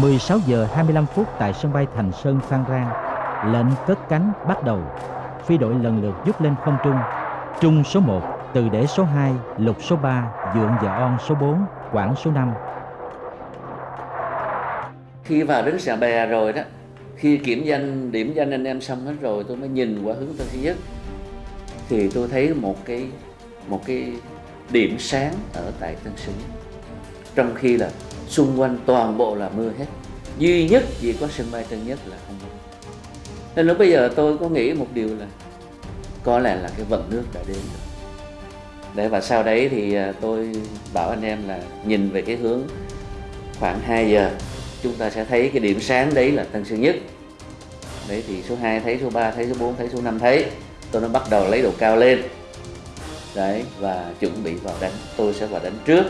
16 giờ 25 phút tại sân bay Thành Sơn Phan Rang, lệnh cất cánh bắt đầu. Phi đội lần lượt rút lên không trung. Trung số 1, từ để số 2, lục số 3, dượng và on số 4, quảng số 5. Khi vào đến xà bè rồi đó, khi kiểm danh, điểm danh anh em xong hết rồi, tôi mới nhìn qua hướng Tân Sơn Nhất. Thì tôi thấy một cái một cái điểm sáng ở tại Tân Sơn Nhất. Trong khi là xung quanh toàn bộ là mưa hết. Duy nhất chỉ có sân bay Tân Nhất là không mưa nên lúc bây giờ tôi có nghĩ một điều là có lẽ là cái vận nước đã đến rồi. Để và sau đấy thì à, tôi bảo anh em là nhìn về cái hướng khoảng 2 giờ, chúng ta sẽ thấy cái điểm sáng đấy là Tân Sơn Nhất. Đấy, thì số 2 thấy, số 3 thấy, số 4 thấy, số 5 thấy. Tôi nó bắt đầu lấy độ cao lên. Đấy, và chuẩn bị vào đánh. Tôi sẽ vào đánh trước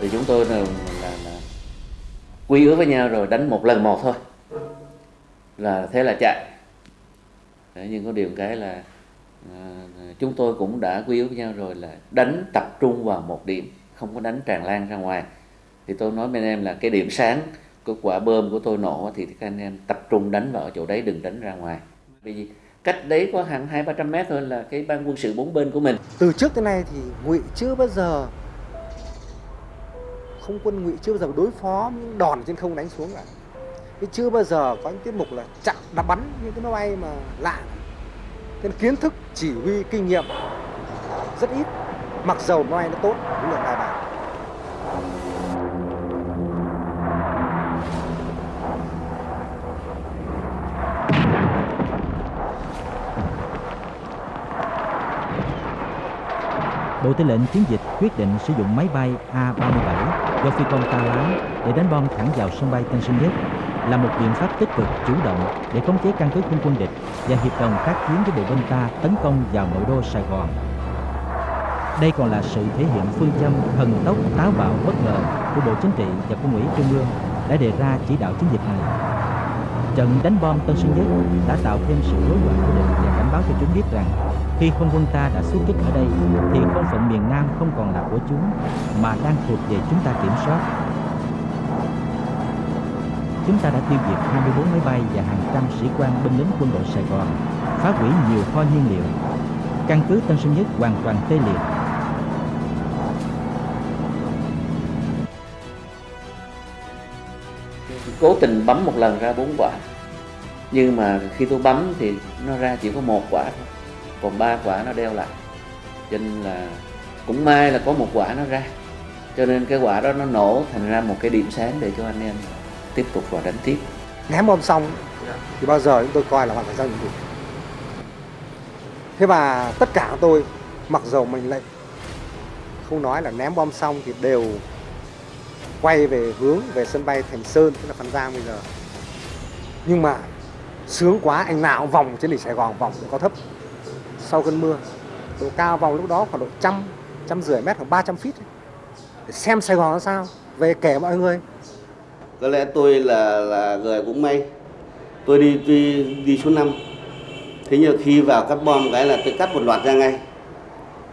thì chúng tôi là, là, là quy ước với nhau rồi đánh một lần một thôi. Là thế là chạy. Đấy, nhưng có điều cái là à, chúng tôi cũng đã quy ước với nhau rồi là đánh tập trung vào một điểm không có đánh tràn lan ra ngoài. Thì tôi nói với anh em là cái điểm sáng của quả bơm của tôi nổ thì các anh em tập trung đánh vào chỗ đấy đừng đánh ra ngoài. Vì cách đấy có hàng hai ba trăm mét thôi là cái ban quân sự bốn bên của mình. Từ trước tới nay thì ngụy chưa bao giờ không quân ngụy chưa bao giờ đối phó những đòn trên không đánh xuống cả. Chứ chưa bao giờ có những tiết mục là chặn đập bắn những cái máy bay mà lạ. Nên kiến thức, chỉ huy, kinh nghiệm rất ít. Mặc dầu máy bay nó tốt, cũng là bài bản. Bộ Tư lệnh chiến dịch quyết định sử dụng máy bay A-37 do phi công ta lái để đánh bom thẳng vào sân bay Tân Sơn Nhất là một biện pháp tích cực, chủ động để khống chế căn cứ không quân địch và hiệp đồng tác chiến với bộ binh ta tấn công vào nội đô Sài Gòn. Đây còn là sự thể hiện phương châm thần tốc, táo bạo, bất ngờ của Bộ Chính trị và Quân ủy Trung ương đã đề ra chỉ đạo chiến dịch này. Trận đánh bom Tân Sơn Nhất đã tạo thêm sự rối loạn của địch và cảnh báo cho chúng biết rằng khi không quân ta đã xuất kích ở đây thì không phận miền Nam không còn là của chúng mà đang thuộc về chúng ta kiểm soát. Chúng ta đã tiêu diệt 24 máy bay và hàng trăm sĩ quan binh lính quân đội Sài Gòn, phá hủy nhiều kho nhiên liệu. Căn cứ Tân Sơn Nhất hoàn toàn tê liệt. Cố tình bấm một lần ra bốn quả nhưng mà khi tôi bấm thì nó ra chỉ có một quả thôi còn ba quả nó đeo lại. Cho nên là, cũng may là có một quả nó ra. Cho nên cái quả đó nó nổ thành ra một cái điểm sáng để cho anh em tiếp tục vào đánh tiếp. Ném bom xong, thì bao giờ chúng tôi coi là hoàn thành giao nhiệm vụ. Thế và tất cả tôi, mặc dầu mình lại không nói là ném bom xong thì đều quay về hướng về sân bay Thành Sơn, tức là Phan Giang bây giờ. Nhưng mà sướng quá, anh nào cũng vòng trên đỉnh Sài Gòn, vòng có thấp sau cơn mưa, độ cao vào lúc đó khoảng độ trăm trăm rưỡi mét khoảng 300 feet để xem Sài Gòn nó sao. Về kể mọi người. Có lẽ tôi là là người cũng may. Tôi đi đi đi số 5 thế nhưng khi vào cắt bom cái là tôi cắt một loạt ra ngay.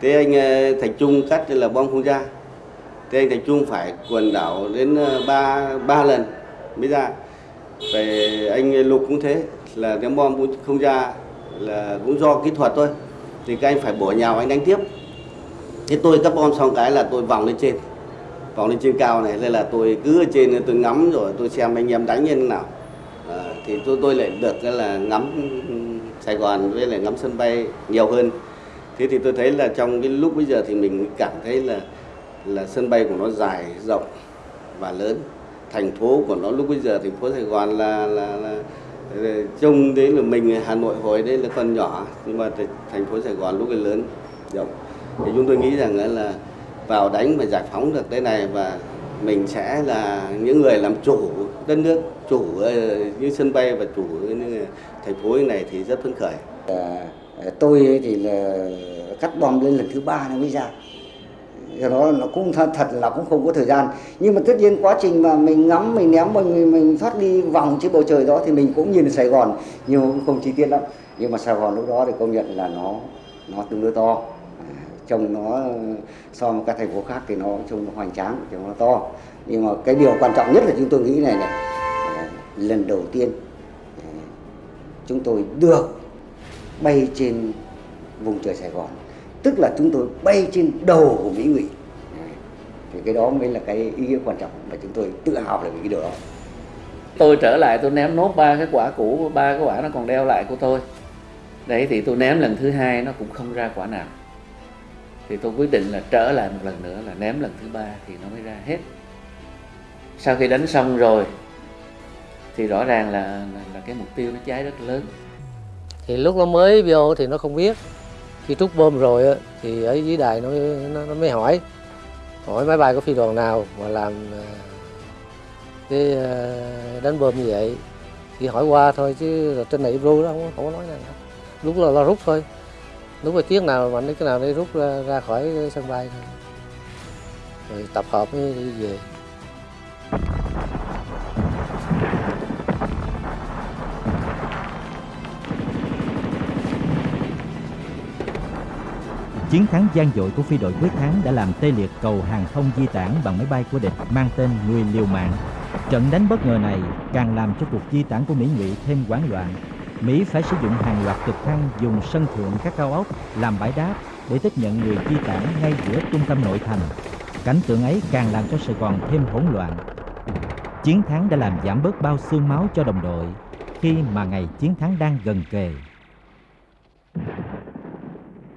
Thế anh ờ, Thành Trung cắt là bom không ra. Thế anh Thành Trung phải quần đảo đến ờ, ba ba lần mới ra. Về anh Lục cũng thế, là ném bom cũng không ra là cũng do kỹ thuật thôi. Thì các anh phải bổ nhào anh đánh tiếp. Thế tôi cắt bom xong cái là tôi vòng lên trên. Vòng lên trên cao này nên là tôi cứ ở trên tôi ngắm rồi tôi xem anh em đánh như thế nào. À, thì tôi tôi lại được là ngắm Sài Gòn với lại ngắm sân bay nhiều hơn. Thế thì tôi thấy là trong cái lúc bây giờ thì mình cảm thấy là là sân bay của nó dài rộng và lớn. Thành phố của nó lúc bây giờ thành phố Sài Gòn là là, là trông đấy là mình Hà Nội hồi đấy là còn nhỏ nhưng mà thành phố Sài Gòn lúc ấy lớn rộng. Thì chúng tôi nghĩ rằng là vào đánh và giải phóng được cái này và mình sẽ là những người làm chủ đất nước chủ ờ, như sân bay và chủ như thành phố này thì rất phấn khởi. À, tôi thì là cắt bom lên lần thứ ba nó mới ra do đó nó cũng thật, là cũng không có thời gian. Nhưng mà tất nhiên quá trình mà mình ngắm mình ném mình mình thoát đi vòng trên bầu trời đó thì mình cũng nhìn Sài Gòn nhưng cũng không chi tiết lắm. Nhưng mà Sài Gòn lúc đó thì công nhận là nó nó tương đối to. Trông nó so với các thành phố khác thì nó trông nó hoành tráng trông nó to. Nhưng mà cái điều quan trọng nhất là chúng tôi nghĩ này này. Lần đầu tiên chúng tôi được bay trên vùng trời Sài Gòn tức là chúng tôi bay trên đầu của Mỹ Ngụy. Thì cái đó mới là cái ý nghĩa quan trọng mà chúng tôi tự hào về cái điều đó. Tôi trở lại tôi ném nốt ba cái quả cũ ba cái quả nó còn đeo lại của tôi. Đấy thì tôi ném lần thứ hai nó cũng không ra quả nào. Thì tôi quyết định là trở lại một lần nữa là ném lần thứ ba thì nó mới ra hết. Sau khi đánh xong rồi thì rõ ràng là là, là cái mục tiêu nó cháy rất lớn. Thì lúc nó mới vô thì nó không biết khi trút bom rồi á, thì ở dưới đài nó, nó nó mới hỏi. Hỏi máy bay có phi đoàn nào mà làm ờ, cái ờ, đánh bom như vậy. Thì hỏi qua thôi chứ trên này ru đó không, không có nói nào lúc là, lo rút thôi. Lúc mà chiếc nào mạnh cái nào đi rút ra, ra khỏi sân bay thôi. Rồi tập hợp mới đi về. Chiến thắng gian dội của phi đội quyết thắng đã làm tê liệt cầu hàng không di tản bằng máy bay của địch mang tên Người liều mạng. Trận đánh bất ngờ này càng làm cho cuộc di tản của Mỹ Ngụy thêm hoảng loạn. Mỹ phải sử dụng hàng loạt trực thăng dùng sân thượng các cao ốc làm bãi đáp để tiếp nhận người di tản ngay giữa trung tâm nội thành. Cảnh tượng ấy càng làm cho Sài Gòn thêm hỗn loạn. Chiến thắng đã làm giảm bớt bao xương máu cho đồng đội khi mà ngày chiến thắng đang gần kề.